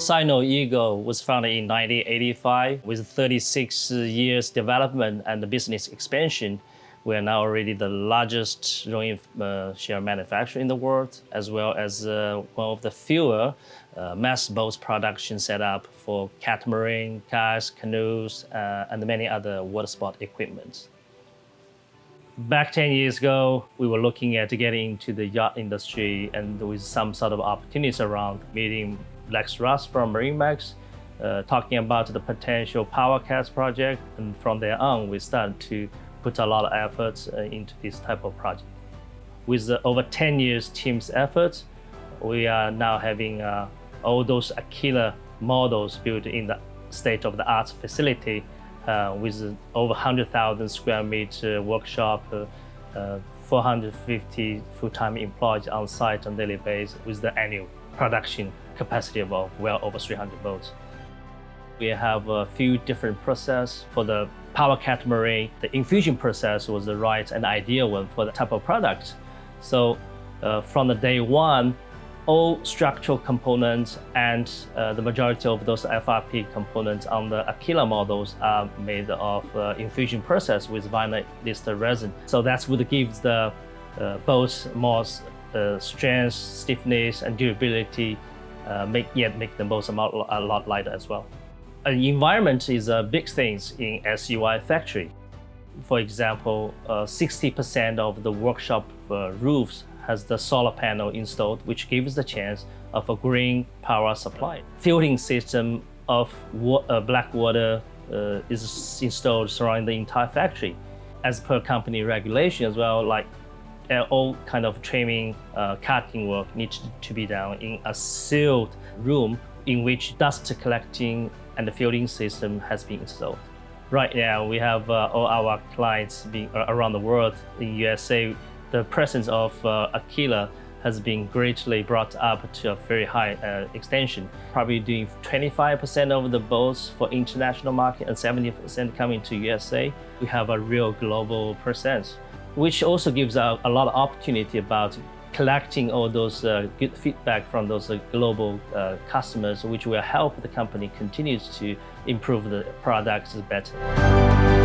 Sino Eagle was founded in 1985 with 36 years development and business expansion. We are now already the largest rowing uh, manufacturer in the world, as well as uh, one of the fewer uh, mass boat production setup for catamaran, kayaks, canoes, and many other water sport equipment. Back 10 years ago, we were looking at getting into the yacht industry and with some sort of opportunities around meeting Lex Raas from MarineMax, uh, talking about the potential PowerCats project. And from there on, we started to put a lot of efforts uh, into this type of project. With over 10 years team's efforts, we are now having uh, all those Aquila models built in the state-of-the-art facility uh, with over 100,000 square meter workshop, uh, 450 full-time employees on site on daily basis with the annual production capacity of well over 300 boats. We have a few different process for the power catamaran. The infusion process was the right and ideal one for the type of product. So uh, from the day one, all structural components and uh, the majority of those FRP components on the Aquila models are made of uh, infusion process with vinyl ester resin. So that's what gives the uh, both more uh, strength, stiffness, and durability, uh, make yet make the both a lot, a lot lighter as well. Environment is a big thing in SUI factory. For example, 60% uh, of the workshop roofs has the solar panel installed, which gives the chance of a green power supply. Filtering system of wa uh, black water uh, is installed surrounding the entire factory. As per company regulation as well, like all kind of trimming, uh, cutting work needs to be done in a sealed room in which dust collecting and the filtering system has been installed. Right now, we have uh, all our clients being uh, around the world in USA the presence of uh, Aquila has been greatly brought up to a very high uh, extension, probably doing 25% of the boats for international market and 70% coming to USA. We have a real global presence, which also gives out a lot of opportunity about collecting all those uh, good feedback from those uh, global uh, customers, which will help the company continues to improve the products better.